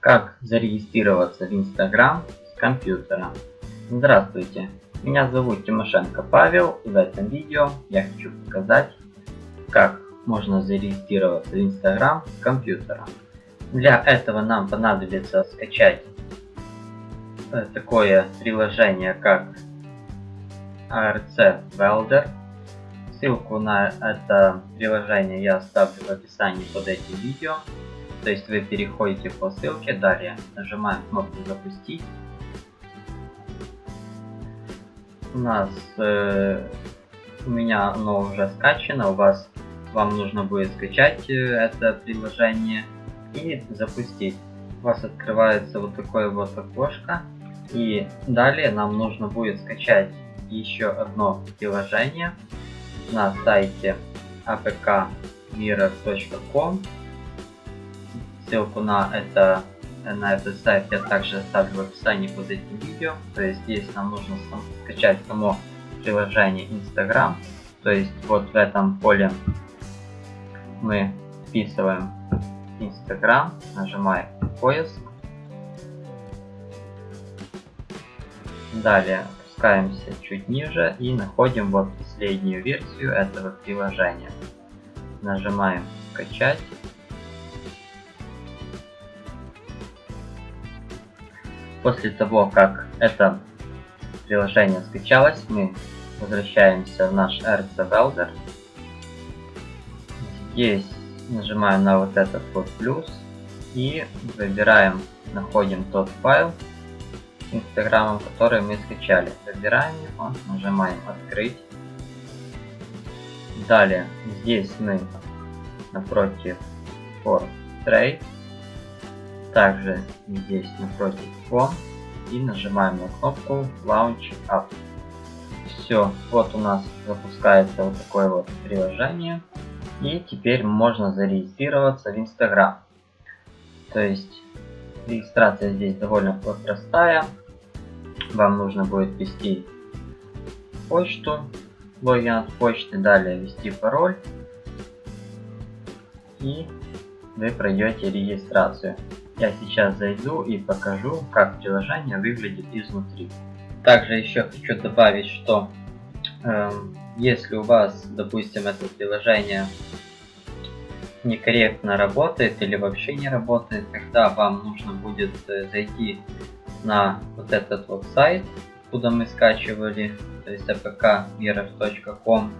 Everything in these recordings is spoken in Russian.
Как зарегистрироваться в Instagram с компьютера? Здравствуйте, меня зовут Тимошенко Павел в этом видео я хочу показать, как можно зарегистрироваться в Instagram с компьютера. Для этого нам понадобится скачать э, такое приложение как ARC Welder. Ссылку на это приложение я оставлю в описании под этим видео. То есть вы переходите по ссылке, далее нажимаем кнопку запустить. У нас э, у меня оно уже скачано, у вас вам нужно будет скачать э, это приложение и запустить. У вас открывается вот такое вот окошко. И далее нам нужно будет скачать еще одно приложение на сайте apkmirror.com Ссылку на это на этот сайт я также оставлю в описании под этим видео. То есть здесь нам нужно скачать само приложение Instagram. То есть вот в этом поле мы вписываем Instagram, нажимаем поиск. Далее опускаемся чуть ниже и находим вот последнюю версию этого приложения. Нажимаем скачать. После того, как это приложение скачалось, мы возвращаемся в наш RC Welder. Здесь нажимаем на вот этот вот плюс и выбираем, находим тот файл с инстаграмом, который мы скачали. Выбираем его, нажимаем открыть. Далее здесь мы напротив for trade также здесь напротив Home и нажимаем на кнопку Launch Up. Все, вот у нас запускается вот такое вот приложение. И теперь можно зарегистрироваться в Instagram. То есть регистрация здесь довольно простая. Вам нужно будет ввести почту, логин от почты, далее ввести пароль. И вы пройдете регистрацию. Я сейчас зайду и покажу, как приложение выглядит изнутри. Также еще хочу добавить, что э, если у вас, допустим, это приложение некорректно работает или вообще не работает, тогда вам нужно будет э, зайти на вот этот вот сайт, куда мы скачивали, то есть apkmirror.com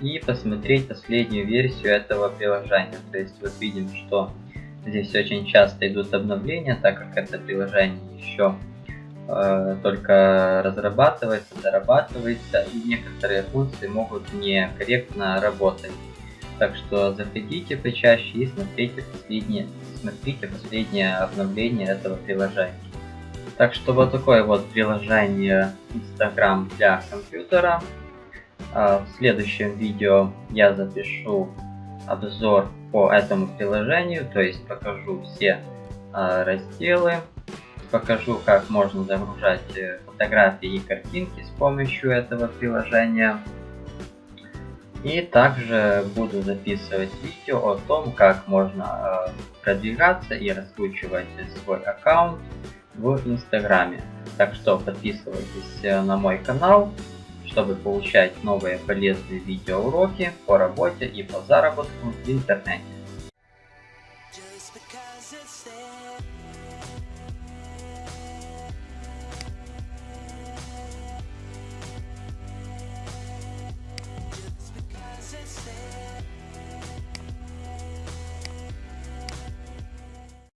и посмотреть последнюю версию этого приложения. То есть вот видим, что Здесь очень часто идут обновления, так как это приложение еще э, только разрабатывается, дорабатывается, и некоторые функции могут некорректно работать. Так что заходите почаще и смотрите последние, смотрите последнее обновление этого приложения. Так что вот такое вот приложение Instagram для компьютера. А в следующем видео я запишу обзор по этому приложению, то есть покажу все э, разделы, покажу как можно загружать э, фотографии и картинки с помощью этого приложения. И также буду записывать видео о том, как можно э, продвигаться и раскручивать свой аккаунт в Инстаграме. Так что подписывайтесь э, на мой канал, чтобы получать новые полезные видеоуроки по работе и по заработку в интернете.